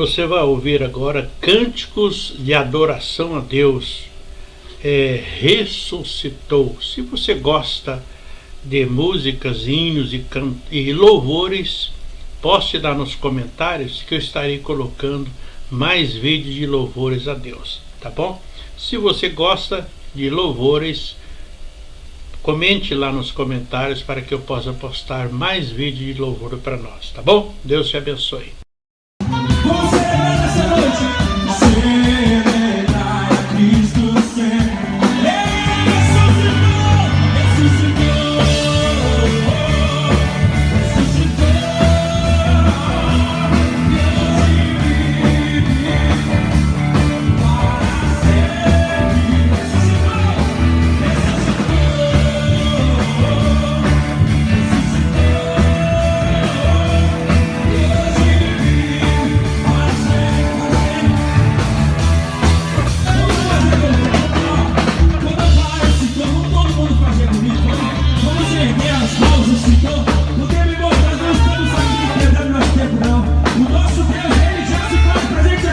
Você vai ouvir agora cânticos de adoração a Deus. É, ressuscitou. Se você gosta de músicas, hinos e, e louvores, poste dar nos comentários que eu estarei colocando mais vídeos de louvores a Deus, tá bom? Se você gosta de louvores, comente lá nos comentários para que eu possa postar mais vídeos de louvor para nós, tá bom? Deus te abençoe. Cause